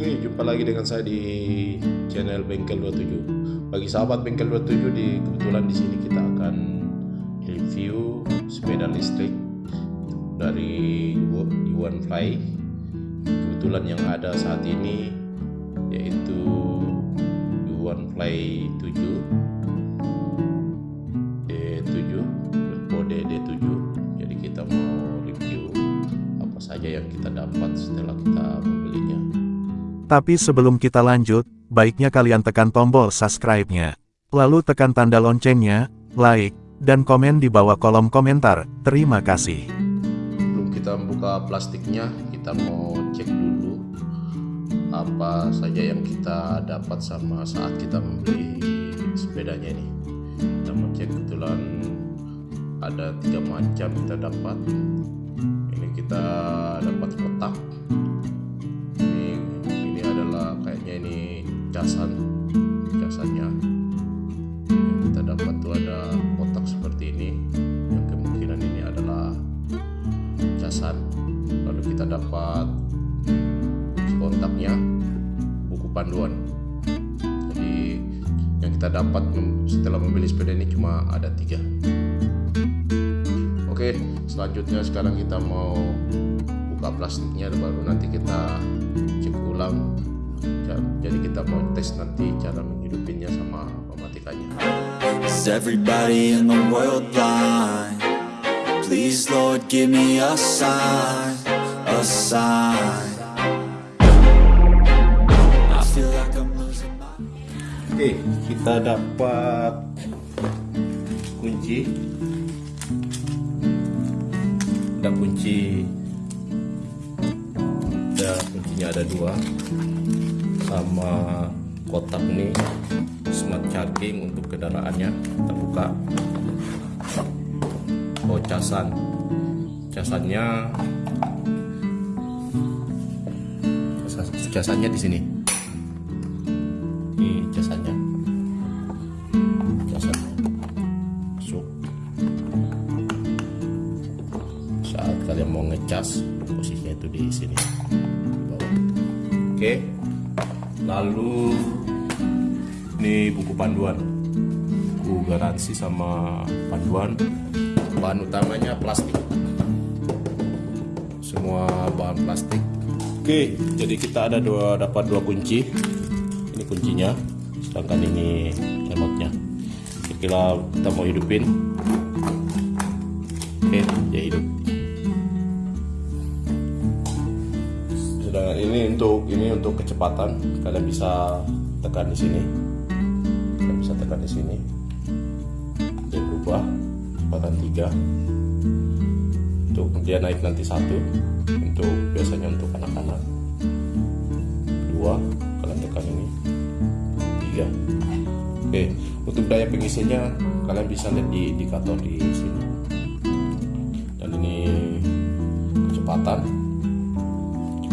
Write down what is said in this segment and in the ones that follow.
Oke, jumpa lagi dengan saya di channel Bengkel 27. Bagi sahabat Bengkel 27 di kebetulan di sini kita akan review sepeda listrik dari Yuan Fly. Kebetulan yang ada saat ini yaitu Yuan Fly 7 Tapi sebelum kita lanjut, baiknya kalian tekan tombol subscribe-nya. Lalu tekan tanda loncengnya, like, dan komen di bawah kolom komentar. Terima kasih. Sebelum kita membuka plastiknya, kita mau cek dulu apa saja yang kita dapat sama saat kita membeli sepedanya ini. Kita mau cek kebetulan ada tiga macam kita dapat. Ini kita dapat ini casan casannya. Yang kita dapat tuh ada kotak seperti ini. Yang kemungkinan ini adalah casan. Lalu kita dapat kontaknya buku panduan. Jadi yang kita dapat setelah membeli sepeda ini cuma ada tiga. Oke selanjutnya sekarang kita mau buka plastiknya baru nanti kita cek ulang kita mau tes nanti cara menghidupinnya sama mematikannya Is everybody in the world blind? Please Lord give me a sign, a sign. Oke, okay, kita dapat kunci. Ada kunci. Ada kuncinya ada dua sama kotak nih smart charging untuk kendaraannya kita buka oh casan. Casannya casannya di sini. Ini casannya. Casannya masuk. Saat kalian mau ngecas posisinya itu di sini oke. okay lalu ini buku panduan. Buku garansi sama panduan. Bahan utamanya plastik. Semua bahan plastik. Oke jadi kita ada dua dapat dua kunci. Ini kuncinya sedangkan ini remote-nya kita mau hidupin? Oke ya hidup sedangkan ini untuk ini untuk kecepatan. Kalian bisa tekan di sini. Kalian bisa tekan di sini. Dia berubah kecepatan tiga. Untuk dia naik nanti satu. Untuk biasanya untuk anak-anak. Dua kalian tekan ini. Tiga. Oke untuk daya pengisinya kalian bisa lihat di indikator di sini. Dan ini kecepatan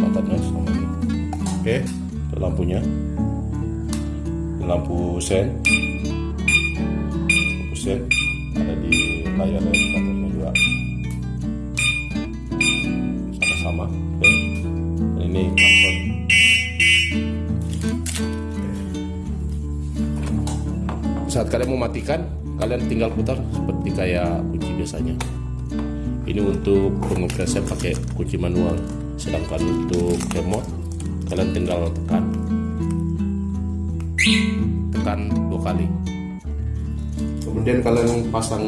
kecepatannya sama ini oke itu lampunya. Lampu sen. Lampu sen ada di layar indikatornya juga. Sama-sama oke. Dan ini klakson saat kalian mau matikan kalian tinggal putar seperti kayak kunci biasanya. Ini untuk pengoperasian pakai kunci manual sedangkan untuk remote kalian tinggal tekan. Tekan dua kali. Kemudian kalian pasang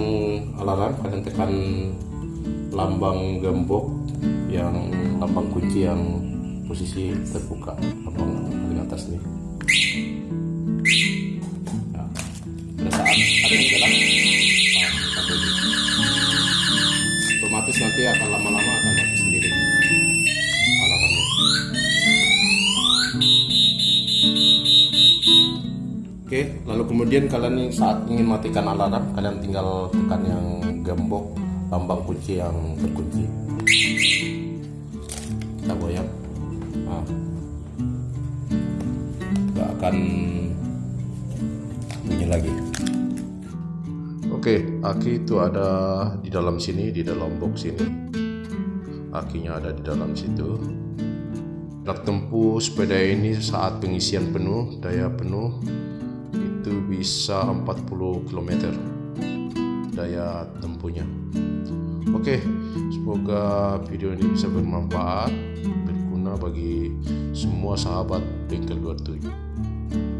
alarm kalian tekan lambang gembok yang lambang kunci yang posisi terbuka lambang paling atas nih nah, pada saat ada yang gerak nah, otomatis nanti akan lama-lama akan Oke, lalu kemudian kalian saat ingin matikan alarm, kalian tinggal tekan yang gembok lambang kunci yang terkunci. Kita goyang. Nah, gak akan bunyi lagi. Oke, aki itu ada di dalam sini, di dalam box ini. Akinya ada di dalam situ. Jarak tempuh sepeda ini saat pengisian penuh, daya penuh itu bisa 40 km daya tempuhnya. Oke, semoga video ini bisa bermanfaat, berguna bagi semua sahabat bengkel 27.